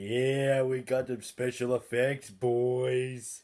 Yeah, we got them special effects, boys.